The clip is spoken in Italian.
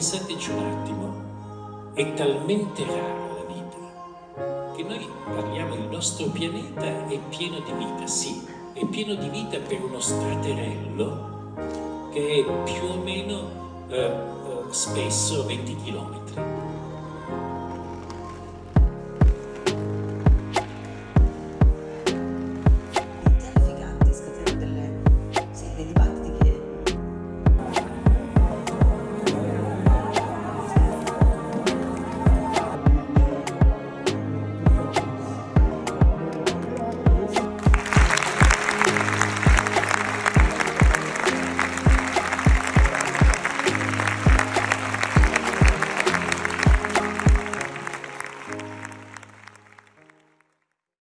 pensateci un attimo, è talmente rara la vita che noi parliamo il nostro pianeta è pieno di vita, sì, è pieno di vita per uno straterello che è più o meno eh, eh spesso 20 chilometri.